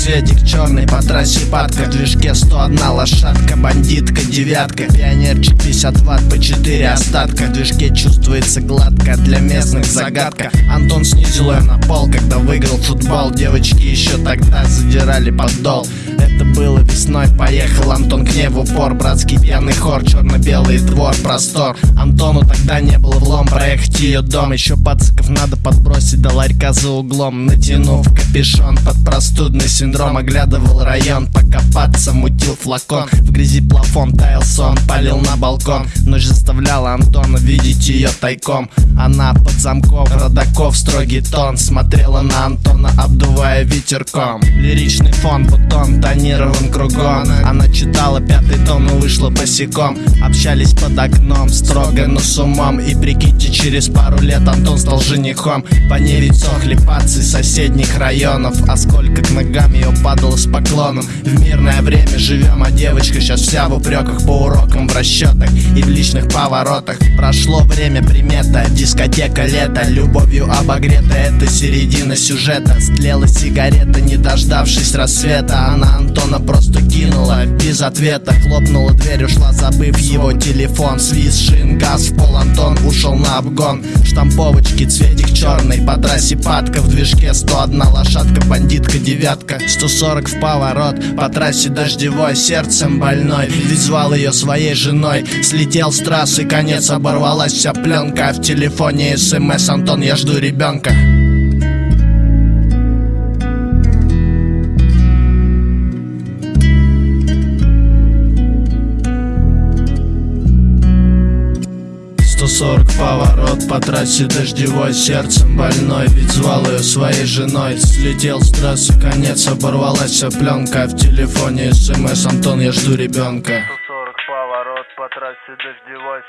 цветик черный по трассе падка. В движке 101 лошадка, бандитка, девятка. Пионерчик 50 ватт по 4 остатка. В движке чувствуется гладко, для местных загадка. Антон снизил ее на пол, когда выиграл футбол. Девочки еще тогда задирали подол Это было весной, поехал Антон к ней в упор. Братский пьяный хор, черно-белый двор, простор. Антону тогда не было влом проехать ее дом. Еще пациков надо подбросить до ларька за углом. Натянув капюшон под простудный синдром Оглядывал район, покопаться, мутил флакон. В грязи плафон таял сон, палил на балкон. Ночь заставляла Антона видеть ее тайком. Она под замков, родаков, строгий тон. Смотрела на Антона, обдувая ветерком. Лиричный фон, бутон, тонирован кругом. Она читала пятый том и вышла босиком. Общались под окном, строго, но с умом. И прикиньте, через пару лет Антон стал женихом. По ней ведь сохли пацы соседних районов. А сколько к ногам ее падало с поклоном. В мирное время живем, а девочка сейчас вся в упреках По урокам в расчетах и в личных поворотах. Прошло время примета, дискотека лето. Любовью обогрета, это середина сюжета. Стлела сигарета, не дождавшись рассвета. Она Антона просто кинула без ответа Хлопнула дверь, ушла, забыв его телефон. Свист, шин, газ в пол, Антон ушел на обгон. Штамповочки, цветик черный, по трассе падка В движке 101 лошадка, бандитка, девятка. 140 в поворот, по трассе дождевой Сердцем больной, ведь звал ее своей женой Слетел с трассы, конец, оборвалась вся пленка. А в телефоне смс, Антон, я жду ребенка Сорок поворот по трассе дождевой Сердцем больной, ведь звал ее своей женой. Слетел с трассы, конец, оборвалась вся пленка В телефоне смс, Антон, я жду ребенка 140 поворот по трассе дождевой